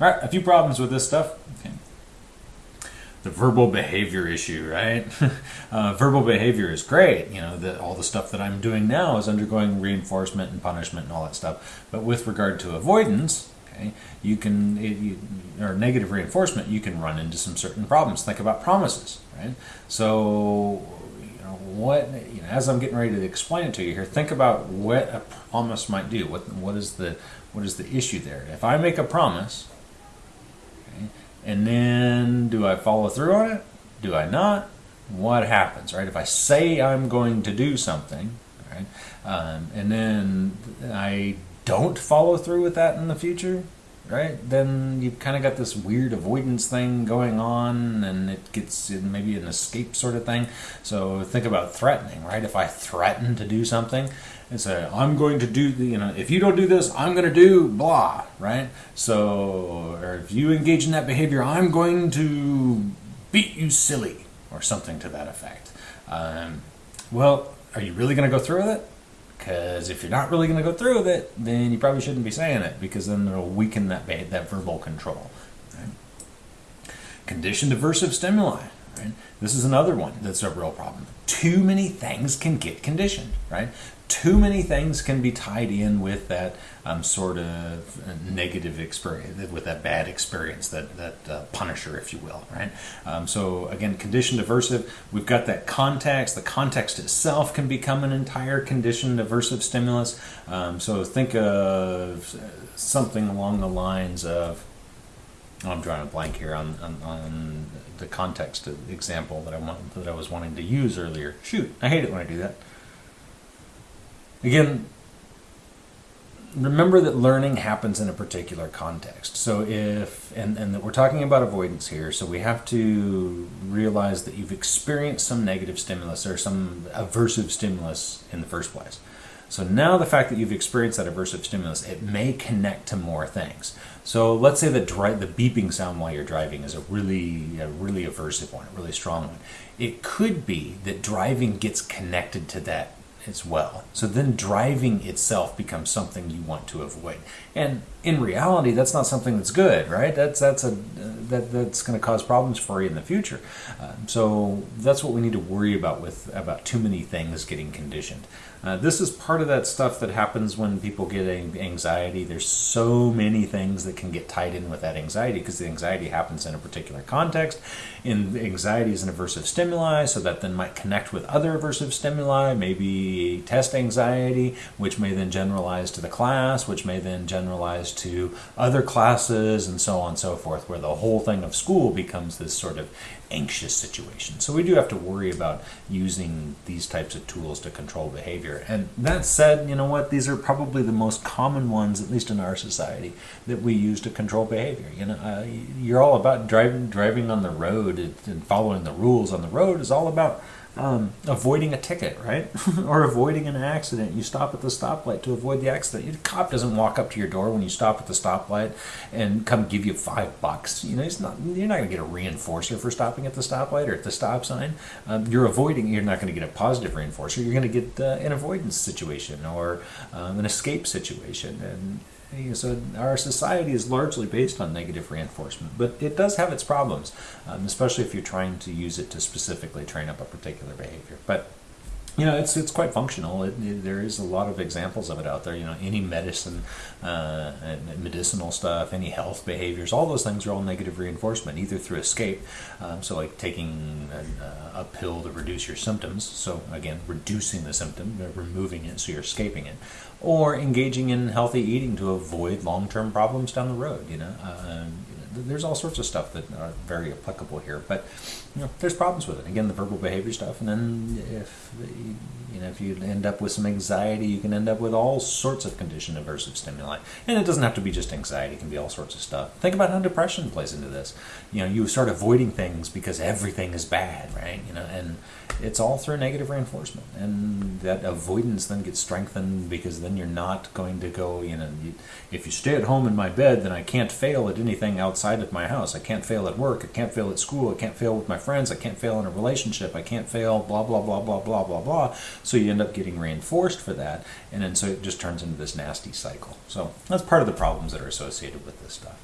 All right, a few problems with this stuff. Okay. The verbal behavior issue, right? uh, verbal behavior is great. You know, that all the stuff that I'm doing now is undergoing reinforcement and punishment and all that stuff. But with regard to avoidance, okay, you can, it, you, or negative reinforcement, you can run into some certain problems. Think about promises, right? So, you know, what, you know, as I'm getting ready to explain it to you here, think about what a promise might do. What, what is the, what is the issue there? If I make a promise, and then do I follow through on it? Do I not? What happens, right? If I say I'm going to do something, right, um, and then I don't follow through with that in the future, right? Then you've kind of got this weird avoidance thing going on, and it gets maybe an escape sort of thing. So think about threatening, right? If I threaten to do something, and say, I'm going to do, you know, if you don't do this, I'm going to do blah, right? So, or if you engage in that behavior, I'm going to beat you silly, or something to that effect. Um, well, are you really going to go through with it? Because if you're not really going to go through with it, then you probably shouldn't be saying it, because then it'll weaken that, that verbal control. Right? Conditioned aversive stimuli. Right? This is another one that's a real problem. Too many things can get conditioned, right? too many things can be tied in with that um, sort of negative experience, with that bad experience, that that uh, punisher, if you will, right? Um, so again, conditioned aversive. We've got that context. The context itself can become an entire conditioned aversive stimulus. Um, so think of something along the lines of. Oh, I'm drawing a blank here on, on, on the context example that I want that I was wanting to use earlier. Shoot, I hate it when I do that. Again, remember that learning happens in a particular context. So if, and, and that we're talking about avoidance here, so we have to realize that you've experienced some negative stimulus or some aversive stimulus in the first place. So now the fact that you've experienced that aversive stimulus, it may connect to more things. So let's say that dri- the beeping sound while you're driving is a really, a really aversive one, a really strong one. It could be that driving gets connected to that as well. So then driving itself becomes something you want to avoid. And in reality, that's not something that's good, right? That's that's a that that's going to cause problems for you in the future. Um, so that's what we need to worry about with about too many things getting conditioned. Uh, this is part of that stuff that happens when people get anxiety. There's so many things that can get tied in with that anxiety because the anxiety happens in a particular context. And anxiety is an aversive stimuli, so that then might connect with other aversive stimuli, maybe test anxiety, which may then generalize to the class, which may then generalize to other classes, and so on and so forth, where the whole thing of school becomes this sort of anxious situation. So we do have to worry about using these types of tools to control behavior. And that said, you know what? These are probably the most common ones, at least in our society, that we use to control behavior. You know, uh, you're all about driving driving on the road and following the rules on the road is all about um, avoiding a ticket, right? or avoiding an accident. You stop at the stoplight to avoid the accident. The cop doesn't walk up to your door when you stop at the stoplight and come give you five bucks. You know, it's not. You're not going to get a reinforcer for stopping at the stoplight or at the stop sign. Um, you're avoiding. You're not going to get a positive reinforcer. You're going to get uh, an avoidance situation or um, an escape situation, and so our society is largely based on negative reinforcement, but it does have its problems, um, especially if you're trying to use it to specifically train up a particular behavior. But you know, it's it's quite functional. It, it, there is a lot of examples of it out there. You know, any medicine, uh, medicinal stuff, any health behaviors, all those things are all negative reinforcement, either through escape, um, so like taking a, a, pill to reduce your symptoms. So again, reducing the symptom, removing it, so you're escaping it, or engaging in healthy eating to avoid long-term problems down the road. You know, uh, there's all sorts of stuff that are very applicable here, but you know, there's problems with it. Again, the verbal behavior stuff, and then if you know if you end up with some anxiety, you can end up with all sorts of condition aversive stimuli. And it doesn't have to be just anxiety; it can be all sorts of stuff. Think about how depression plays into this. You know, you start avoiding things because everything is bad, right? You know, and it's all through negative reinforcement, and that avoidance then gets strengthened because then you're not going to go. You know, if you stay at home in my bed, then I can't fail at anything outside of my house. I can't fail at work. I can't fail at school. I can't fail with my friends. I can't fail in a relationship. I can't fail, blah, blah, blah, blah, blah, blah, blah. So you end up getting reinforced for that. And then so it just turns into this nasty cycle. So that's part of the problems that are associated with this stuff.